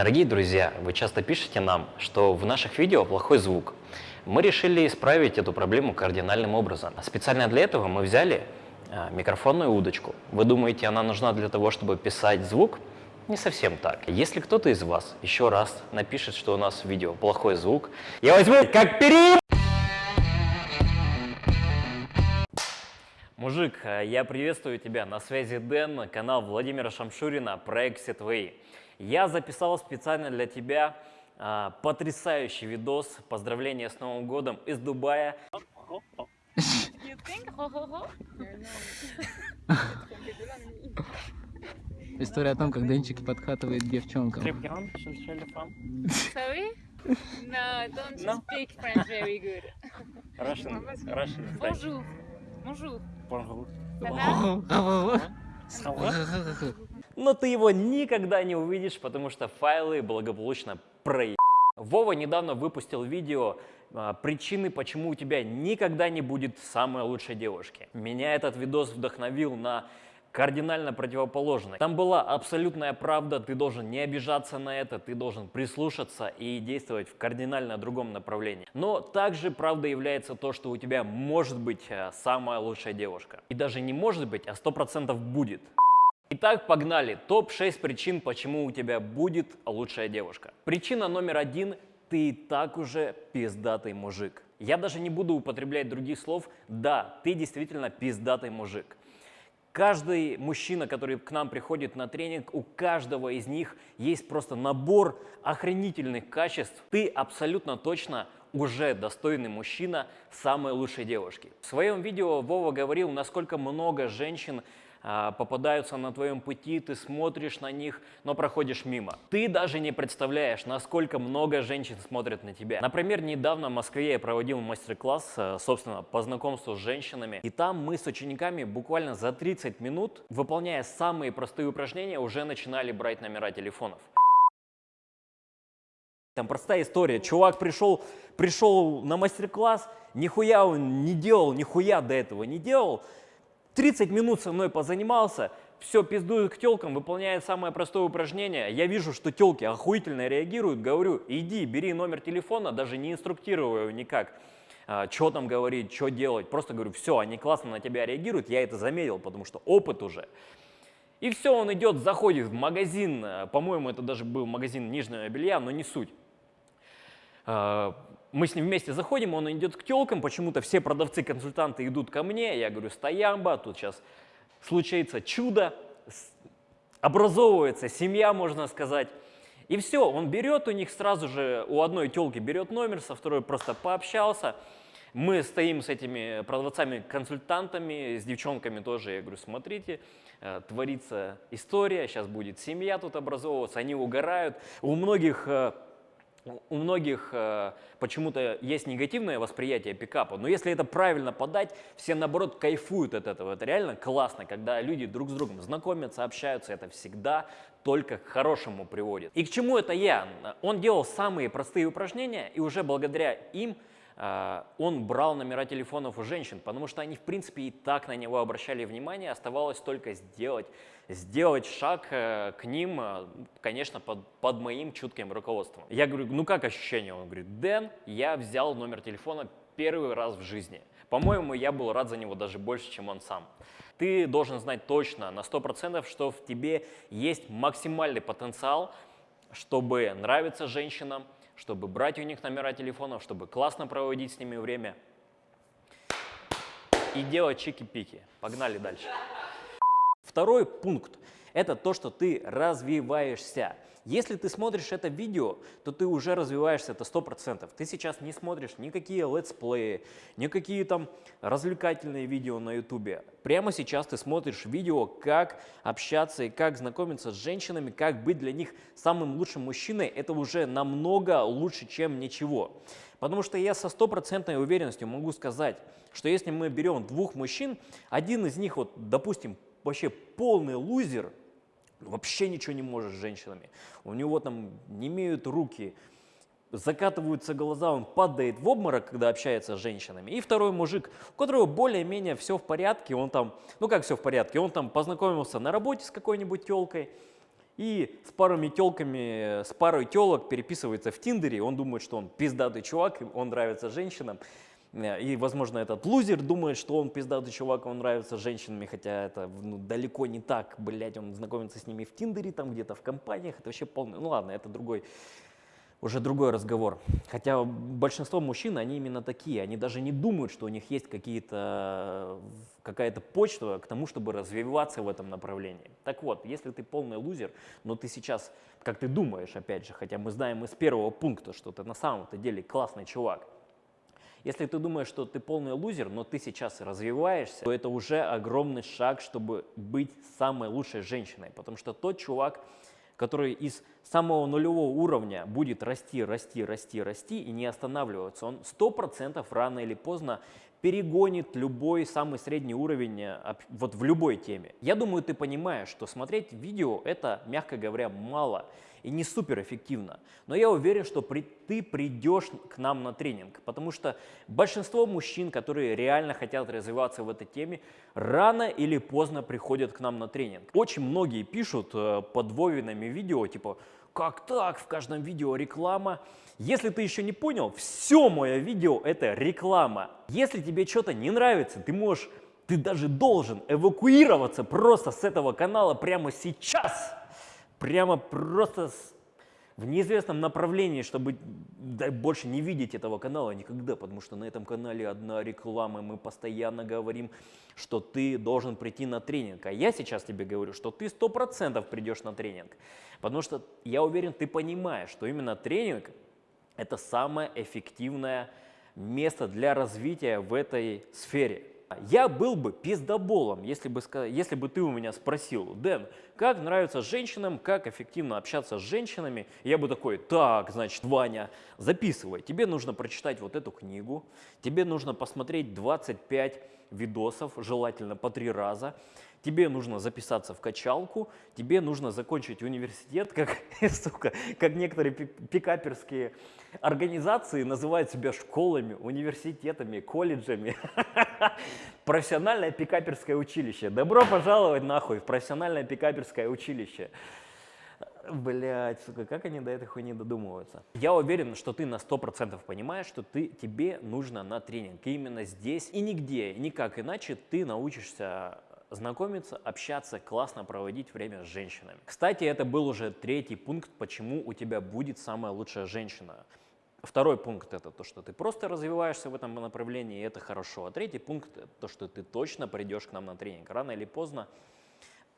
Дорогие друзья, вы часто пишете нам, что в наших видео плохой звук. Мы решили исправить эту проблему кардинальным образом. Специально для этого мы взяли а, микрофонную удочку. Вы думаете, она нужна для того, чтобы писать звук? Не совсем так. Если кто-то из вас еще раз напишет, что у нас в видео плохой звук, я возьму как период. Мужик, э, я приветствую тебя. На связи Дэн, канал Владимира Шамшурина, проект Сетвей. Я записал специально для тебя а, потрясающий видос. Поздравления с Новым годом из Дубая. История о том, как Денчик подкатывает девчонкам. Sorry? No, don't No? speak French very good. Russian, Russian, Bonjour. Bonjour. Bonjour. Ça va? Но ты его никогда не увидишь, потому что файлы благополучно проеб. Вова недавно выпустил видео а, «Причины, почему у тебя никогда не будет самой лучшей девушки». Меня этот видос вдохновил на кардинально противоположное. Там была абсолютная правда, ты должен не обижаться на это, ты должен прислушаться и действовать в кардинально другом направлении. Но также правда является то, что у тебя может быть а, самая лучшая девушка. И даже не может быть, а 100% будет. Итак, погнали. Топ-6 причин, почему у тебя будет лучшая девушка. Причина номер один – ты и так уже пиздатый мужик. Я даже не буду употреблять других слов. Да, ты действительно пиздатый мужик. Каждый мужчина, который к нам приходит на тренинг, у каждого из них есть просто набор охренительных качеств. Ты абсолютно точно уже достойный мужчина самой лучшей девушки. В своем видео Вова говорил, насколько много женщин а, попадаются на твоем пути, ты смотришь на них, но проходишь мимо. Ты даже не представляешь, насколько много женщин смотрят на тебя. Например, недавно в Москве я проводил мастер-класс, э, собственно, по знакомству с женщинами, и там мы с учениками буквально за 30 минут, выполняя самые простые упражнения, уже начинали брать номера телефонов. Там простая история. Чувак пришел, пришел на мастер-класс, нихуя он не делал, нихуя до этого не делал, 30 минут со мной позанимался, все, пиздует к телкам, выполняет самое простое упражнение. Я вижу, что телки охуительно реагируют, говорю, иди, бери номер телефона, даже не инструктирую никак, а, что там говорить, что делать. Просто говорю, все, они классно на тебя реагируют, я это заметил, потому что опыт уже. И все, он идет, заходит в магазин, а, по-моему, это даже был магазин нижнего белья, но не суть. А, мы с ним вместе заходим, он идет к телкам, почему-то все продавцы-консультанты идут ко мне, я говорю, стоямба, тут сейчас случается чудо, образовывается семья, можно сказать. И все, он берет у них сразу же, у одной телки берет номер, со второй просто пообщался. Мы стоим с этими продавцами-консультантами, с девчонками тоже, я говорю, смотрите, э, творится история, сейчас будет семья тут образовываться, они угорают. У многих э, у многих э, почему-то есть негативное восприятие пикапа, но если это правильно подать, все наоборот кайфуют от этого. Это реально классно, когда люди друг с другом знакомятся, общаются, это всегда только к хорошему приводит. И к чему это я? Он делал самые простые упражнения, и уже благодаря им он брал номера телефонов у женщин, потому что они, в принципе, и так на него обращали внимание, оставалось только сделать сделать шаг э, к ним, э, конечно, под, под моим чутким руководством. Я говорю, ну как ощущение? Он говорит, Дэн, я взял номер телефона первый раз в жизни. По-моему, я был рад за него даже больше, чем он сам. Ты должен знать точно, на 100%, что в тебе есть максимальный потенциал, чтобы нравиться женщинам, чтобы брать у них номера телефонов, чтобы классно проводить с ними время и делать чики-пики. Погнали дальше. Второй пункт – это то, что ты развиваешься. Если ты смотришь это видео, то ты уже развиваешься, это 100%. Ты сейчас не смотришь никакие летсплеи, никакие там развлекательные видео на ютубе. Прямо сейчас ты смотришь видео, как общаться и как знакомиться с женщинами, как быть для них самым лучшим мужчиной. Это уже намного лучше, чем ничего. Потому что я со стопроцентной уверенностью могу сказать, что если мы берем двух мужчин, один из них, вот, допустим, вообще полный лузер, вообще ничего не может с женщинами. У него там не имеют руки, закатываются глаза, он падает в обморок, когда общается с женщинами. И второй мужик, у которого более-менее все в порядке, он там, ну как все в порядке, он там познакомился на работе с какой-нибудь телкой, и с парами телками, с парой телок переписывается в Тиндере, он думает, что он пиздатый чувак, он нравится женщинам, и, возможно, этот лузер думает, что он пиздатый чувак, он нравится женщинами, хотя это ну, далеко не так, блядь, он знакомится с ними в Тиндере, там где-то в компаниях, это вообще полный, ну ладно, это другой, уже другой разговор. Хотя большинство мужчин, они именно такие, они даже не думают, что у них есть какие-то, какая-то почта к тому, чтобы развиваться в этом направлении. Так вот, если ты полный лузер, но ты сейчас, как ты думаешь, опять же, хотя мы знаем из первого пункта, что ты на самом-то деле классный чувак, если ты думаешь, что ты полный лузер, но ты сейчас развиваешься, то это уже огромный шаг, чтобы быть самой лучшей женщиной. Потому что тот чувак, который из самого нулевого уровня будет расти, расти, расти, расти и не останавливаться, он сто процентов рано или поздно перегонит любой самый средний уровень э, вот в любой теме. Я думаю, ты понимаешь, что смотреть видео это, мягко говоря, мало и не супер эффективно. Но я уверен, что при, ты придешь к нам на тренинг, потому что большинство мужчин, которые реально хотят развиваться в этой теме, рано или поздно приходят к нам на тренинг. Очень многие пишут э, под Вовинами видео, типа, как так, в каждом видео реклама. Если ты еще не понял, все мое видео это реклама. Если тебе что-то не нравится, ты можешь, ты даже должен эвакуироваться просто с этого канала прямо сейчас прямо просто в неизвестном направлении, чтобы больше не видеть этого канала никогда, потому что на этом канале одна реклама, мы постоянно говорим, что ты должен прийти на тренинг. А я сейчас тебе говорю, что ты сто процентов придешь на тренинг, потому что я уверен, ты понимаешь, что именно тренинг – это самое эффективное место для развития в этой сфере. Я был бы пиздоболом, если бы, если бы ты у меня спросил, Дэн, как нравится женщинам, как эффективно общаться с женщинами. Я бы такой, так, значит, Ваня, записывай, тебе нужно прочитать вот эту книгу, тебе нужно посмотреть 25 видосов, желательно по три раза, тебе нужно записаться в качалку, тебе нужно закончить университет, как, сука, как некоторые пикаперские организации называют себя школами, университетами, колледжами. Профессиональное пикаперское училище. Добро пожаловать нахуй в профессиональное пикаперское училище. Блять, сука, как они до этой хуйни додумываются? Я уверен, что ты на 100% понимаешь, что ты, тебе нужно на тренинг. И именно здесь и нигде, никак иначе ты научишься знакомиться, общаться, классно проводить время с женщинами. Кстати, это был уже третий пункт, почему у тебя будет самая лучшая женщина. Второй пункт – это то, что ты просто развиваешься в этом направлении, и это хорошо. А третий пункт – то, что ты точно придешь к нам на тренинг. Рано или поздно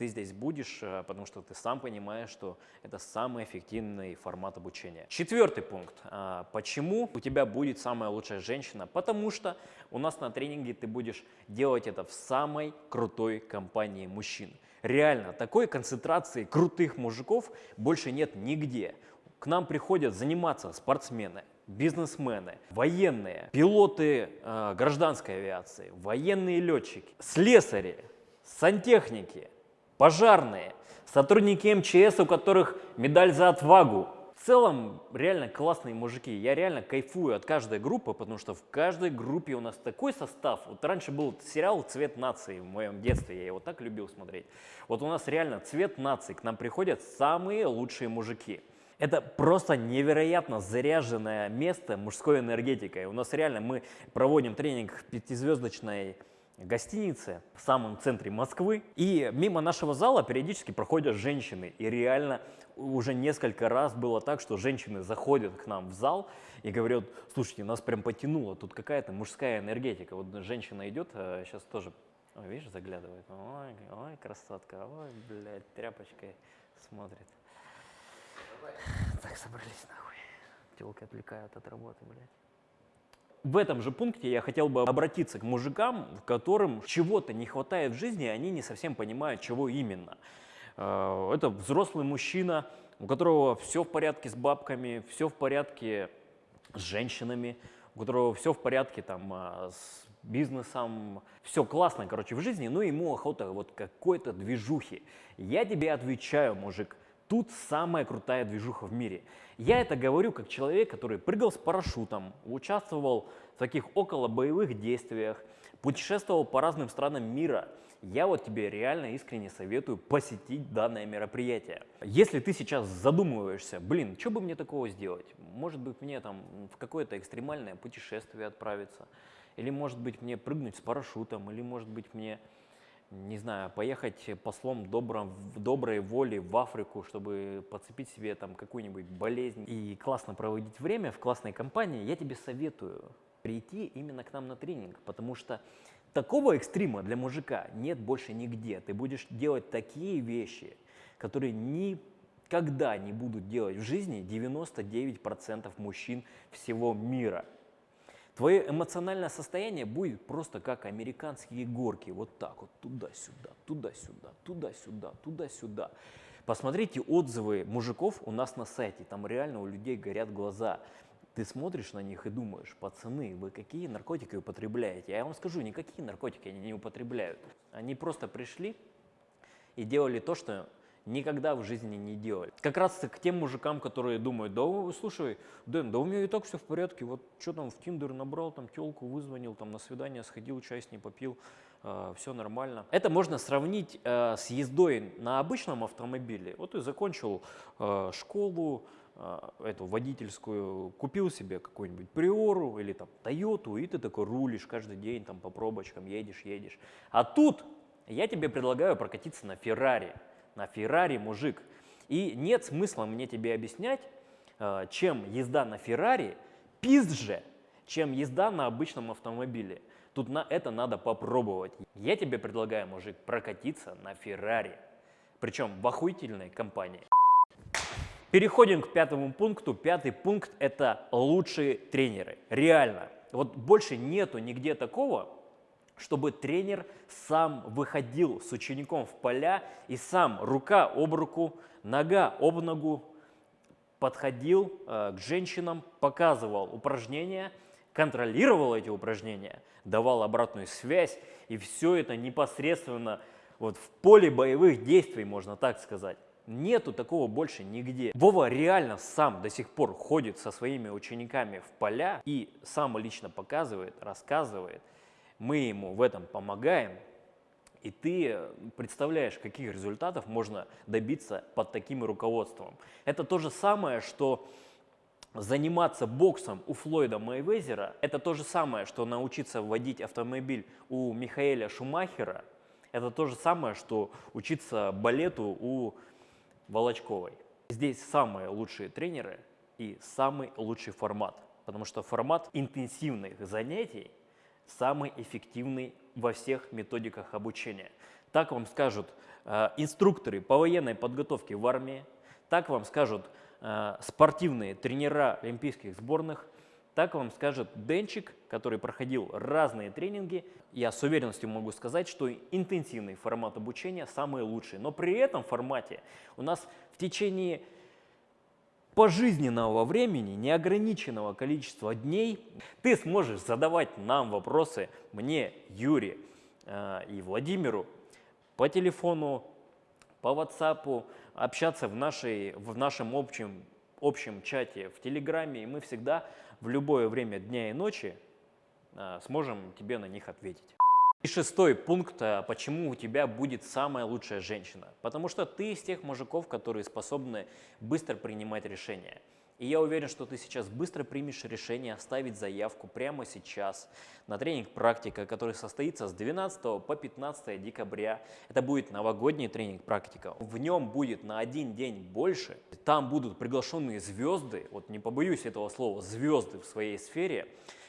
ты здесь будешь, э, потому что ты сам понимаешь, что это самый эффективный формат обучения. Четвертый пункт. А, почему у тебя будет самая лучшая женщина? Потому что у нас на тренинге ты будешь делать это в самой крутой компании мужчин. Реально, такой концентрации крутых мужиков больше нет нигде. К нам приходят заниматься спортсмены, бизнесмены, военные, пилоты э, гражданской авиации, военные летчики, слесари, сантехники, пожарные, сотрудники МЧС, у которых медаль за отвагу. В целом, реально классные мужики. Я реально кайфую от каждой группы, потому что в каждой группе у нас такой состав. Вот раньше был сериал «Цвет нации» в моем детстве, я его так любил смотреть. Вот у нас реально «Цвет нации», к нам приходят самые лучшие мужики. Это просто невероятно заряженное место мужской энергетикой. У нас реально мы проводим тренинг в пятизвездочной гостинице в самом центре Москвы. И мимо нашего зала периодически проходят женщины. И реально уже несколько раз было так, что женщины заходят к нам в зал и говорят, слушайте, нас прям потянуло, тут какая-то мужская энергетика. Вот женщина идет, сейчас а тоже, видишь, заглядывает, ой, ой, красотка, ой, блядь, тряпочкой смотрит. Так, собрались нахуй. Телки отвлекают от работы, блядь. В этом же пункте я хотел бы обратиться к мужикам, в которым чего-то не хватает в жизни, и они не совсем понимают, чего именно. Э, это взрослый мужчина, у которого все в порядке с бабками, все в порядке с женщинами, у которого все в порядке там э, с бизнесом, все классно, короче, в жизни, но ему охота вот какой-то движухи. Я тебе отвечаю, мужик, тут самая крутая движуха в мире. Я это говорю как человек, который прыгал с парашютом, участвовал в таких около боевых действиях, путешествовал по разным странам мира. Я вот тебе реально искренне советую посетить данное мероприятие. Если ты сейчас задумываешься, блин, что бы мне такого сделать? Может быть мне там в какое-то экстремальное путешествие отправиться? Или может быть мне прыгнуть с парашютом? Или может быть мне не знаю, поехать послом добром, доброй воли в Африку, чтобы подцепить себе там какую-нибудь болезнь и классно проводить время в классной компании, я тебе советую прийти именно к нам на тренинг, потому что такого экстрима для мужика нет больше нигде. Ты будешь делать такие вещи, которые никогда не будут делать в жизни 99% мужчин всего мира. Твое эмоциональное состояние будет просто как американские горки, вот так вот, туда-сюда, туда-сюда, туда-сюда, туда-сюда. Посмотрите отзывы мужиков у нас на сайте, там реально у людей горят глаза. Ты смотришь на них и думаешь, пацаны, вы какие наркотики употребляете? Я вам скажу, никакие наркотики они не употребляют. Они просто пришли и делали то, что никогда в жизни не делали. Как раз к тем мужикам, которые думают, да слушай, Дэн, да у меня и так все в порядке, вот что там в Тиндер набрал, там телку вызвонил, там на свидание сходил, чай с ней попил, э, все нормально. Это можно сравнить э, с ездой на обычном автомобиле. Вот ты закончил э, школу, э, эту водительскую, купил себе какую-нибудь Приору или там Тойоту, и ты такой рулишь каждый день там по пробочкам, едешь, едешь. А тут я тебе предлагаю прокатиться на Феррари на Феррари, мужик. И нет смысла мне тебе объяснять, э, чем езда на Феррари пизже, чем езда на обычном автомобиле. Тут на это надо попробовать. Я тебе предлагаю, мужик, прокатиться на Феррари. Причем в охуительной компании. Переходим к пятому пункту. Пятый пункт – это лучшие тренеры. Реально. Вот больше нету нигде такого, чтобы тренер сам выходил с учеником в поля и сам рука об руку, нога об ногу подходил э, к женщинам, показывал упражнения, контролировал эти упражнения, давал обратную связь, и все это непосредственно вот в поле боевых действий, можно так сказать. Нету такого больше нигде. Вова реально сам до сих пор ходит со своими учениками в поля и сам лично показывает, рассказывает, мы ему в этом помогаем, и ты представляешь, каких результатов можно добиться под таким руководством. Это то же самое, что заниматься боксом у Флойда Мейвезера, это то же самое, что научиться водить автомобиль у Михаэля Шумахера, это то же самое, что учиться балету у Волочковой. Здесь самые лучшие тренеры и самый лучший формат, потому что формат интенсивных занятий – самый эффективный во всех методиках обучения. Так вам скажут э, инструкторы по военной подготовке в армии, так вам скажут э, спортивные тренера олимпийских сборных, так вам скажет Денчик, который проходил разные тренинги. Я с уверенностью могу сказать, что интенсивный формат обучения самый лучший. Но при этом формате у нас в течение пожизненного времени, неограниченного количества дней, ты сможешь задавать нам вопросы, мне, Юре э, и Владимиру, по телефону, по WhatsApp, общаться в, нашей, в нашем общем, общем чате в Телеграме, и мы всегда в любое время дня и ночи э, сможем тебе на них ответить. И шестой пункт, а, почему у тебя будет самая лучшая женщина. Потому что ты из тех мужиков, которые способны быстро принимать решения. И я уверен, что ты сейчас быстро примешь решение оставить заявку прямо сейчас на тренинг «Практика», который состоится с 12 по 15 декабря. Это будет новогодний тренинг «Практика». В нем будет на один день больше. Там будут приглашенные звезды, вот не побоюсь этого слова, звезды в своей сфере,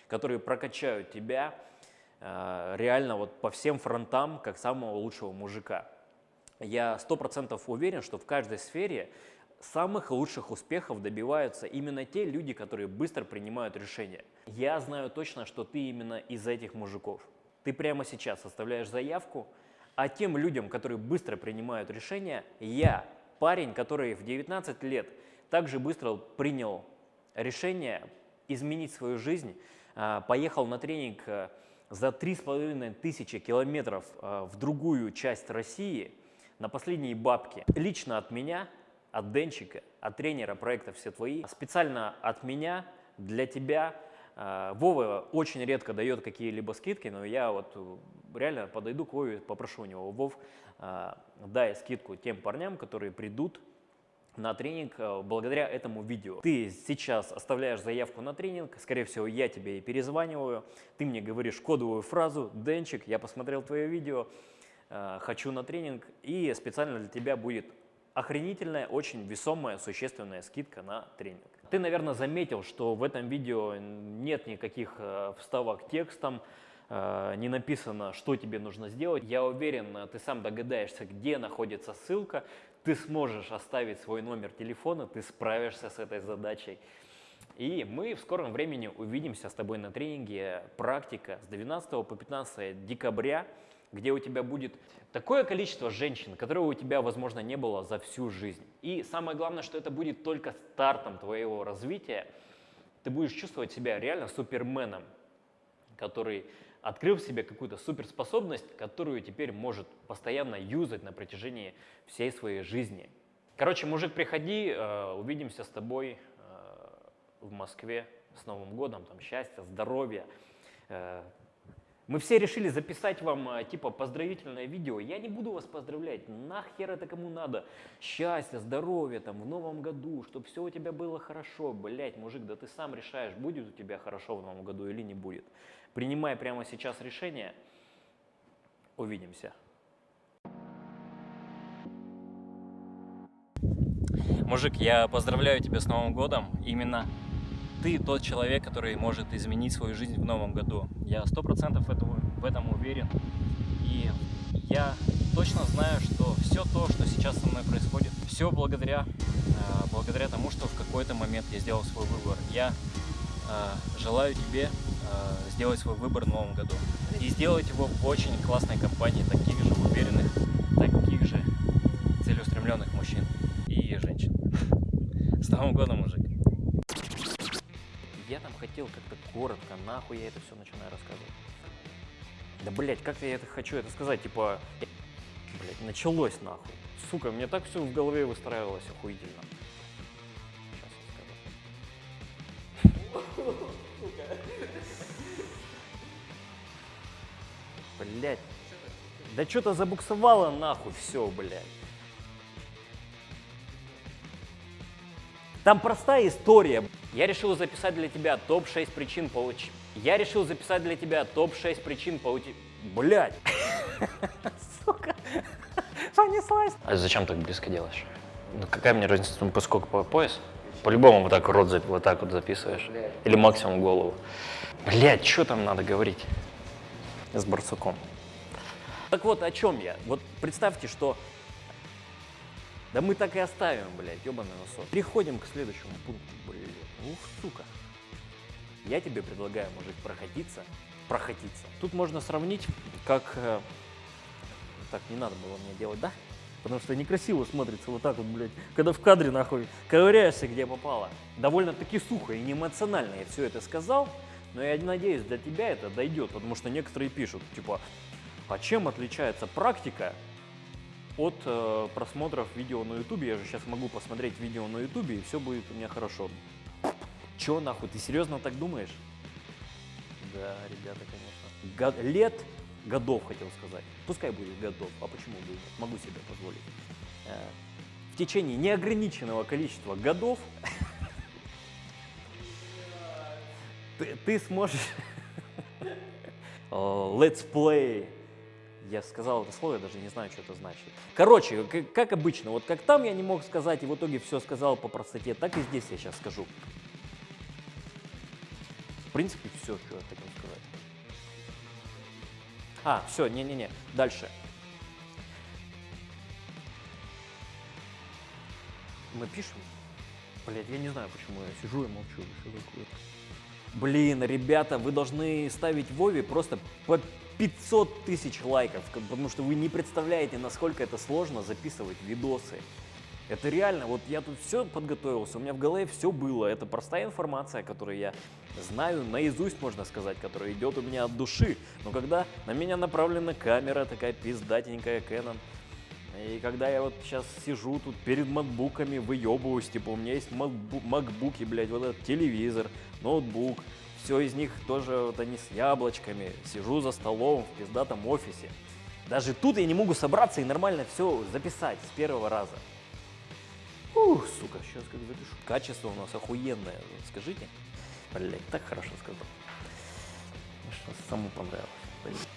которые прокачают тебя, Э, реально вот по всем фронтам как самого лучшего мужика. Я сто процентов уверен, что в каждой сфере самых лучших успехов добиваются именно те люди, которые быстро принимают решения. Я знаю точно, что ты именно из этих мужиков. Ты прямо сейчас оставляешь заявку, а тем людям, которые быстро принимают решения, я, парень, который в 19 лет также быстро принял решение изменить свою жизнь, э, поехал на тренинг э, за 3,5 тысячи километров а, в другую часть России на последние бабки. Лично от меня от Денчика, от тренера проекта «Все твои». Специально от меня, для тебя. Э, Вова очень редко дает какие-либо скидки, но я вот э, реально подойду к Вове, попрошу у него, Вов, э, дай скидку тем парням, которые придут на тренинг э, благодаря этому видео. Ты сейчас оставляешь заявку на тренинг, скорее всего, я тебе и перезваниваю, ты мне говоришь кодовую фразу «Денчик, я посмотрел твое видео, э, хочу на тренинг», и специально для тебя будет охренительная, очень весомая, существенная скидка на тренинг. Ты, наверное, заметил, что в этом видео нет никаких э, вставок текстом, не написано, что тебе нужно сделать. Я уверен, ты сам догадаешься, где находится ссылка, ты сможешь оставить свой номер телефона, ты справишься с этой задачей. И мы в скором времени увидимся с тобой на тренинге «Практика» с 12 по 15 декабря, где у тебя будет такое количество женщин, которого у тебя, возможно, не было за всю жизнь. И самое главное, что это будет только стартом твоего развития. Ты будешь чувствовать себя реально суперменом, который открыл в себе какую-то суперспособность, которую теперь может постоянно юзать на протяжении всей своей жизни. Короче, мужик, приходи, э, увидимся с тобой э, в Москве с Новым годом, там счастья, здоровья. Э, мы все решили записать вам типа поздравительное видео. Я не буду вас поздравлять. Нахер это кому надо? Счастья, здоровья там в новом году, чтобы все у тебя было хорошо. Блять, мужик, да ты сам решаешь, будет у тебя хорошо в новом году или не будет. Принимай прямо сейчас решение. Увидимся. Мужик, я поздравляю тебя с Новым годом. Именно ты тот человек, который может изменить свою жизнь в новом году. Я сто процентов в этом уверен. И я точно знаю, что все то, что сейчас со мной происходит, все благодаря, э, благодаря тому, что в какой-то момент я сделал свой выбор. Я э, желаю тебе сделать свой выбор в новом году. И сделать его в очень классной компании таких же уверенных, таких же целеустремленных мужчин и женщин. С Новым годом, мужик! Я там хотел как-то коротко, нахуй я это все начинаю рассказывать. Да, блять, как я это хочу это сказать, типа, блять, началось нахуй. Сука, мне так все в голове выстраивалось охуительно. Сейчас я скажу. Блять. Да что-то забуксовало нахуй все, блядь. Там простая история. Я решил записать для тебя топ-6 причин получить. Я решил записать для тебя топ-6 причин получить. Блять. Сука. Понеслась. А зачем так близко делаешь? Ну какая мне разница, ну поскольку по пояс? По-любому вот так рот вот так вот записываешь. Или максимум голову. Блять, что там надо говорить? С барсуком. Так вот, о чем я? Вот представьте, что... Да мы так и оставим, блядь, ебаный носок. Переходим к следующему пункту, блядь. Ух, сука. Я тебе предлагаю, мужик, проходиться, проходиться. Тут можно сравнить, как... э, Так, не надо было мне делать, да? Потому что некрасиво смотрится вот так вот, блядь, когда в кадре, нахуй, ковыряешься, где попало. Довольно-таки сухо и неэмоционально я все это сказал, но я надеюсь, для тебя это дойдет, потому что некоторые пишут, типа, а чем отличается практика от э, просмотров видео на ютубе? Я же сейчас могу посмотреть видео на ютубе, и все будет у меня хорошо. Че нахуй, ты серьезно так думаешь? Да, ребята, конечно. Го- лет, годов хотел сказать. Пускай будет годов, а почему бы? Могу себе позволить. Э, В течение неограниченного количества годов ты, ты сможешь... Let's play. Я сказал это слово, я даже не знаю, что это значит. Короче, к- как обычно, вот как там я не мог сказать и в итоге все сказал по простоте, так и здесь я сейчас скажу. В принципе, все, что я хотел сказать. А, все, не-не-не, дальше. Мы пишем? Блять, я не знаю, почему я сижу и молчу. Блин, ребята, вы должны ставить Вове просто по 500 тысяч лайков, потому что вы не представляете, насколько это сложно записывать видосы. Это реально, вот я тут все подготовился, у меня в голове все было. Это простая информация, которую я знаю наизусть, можно сказать, которая идет у меня от души. Но когда на меня направлена камера такая пиздатенькая Canon, И когда я вот сейчас сижу тут перед макбуками, выебываюсь, типа у меня есть макбу- макбуки, блядь, вот этот телевизор, ноутбук, все из них тоже вот они с яблочками, сижу за столом в пиздатом офисе. Даже тут я не могу собраться и нормально все записать с первого раза. Ух, сука, сейчас как запишу. Качество у нас охуенное, скажите. Блять, так хорошо сказал. Что самому понравилось. Все.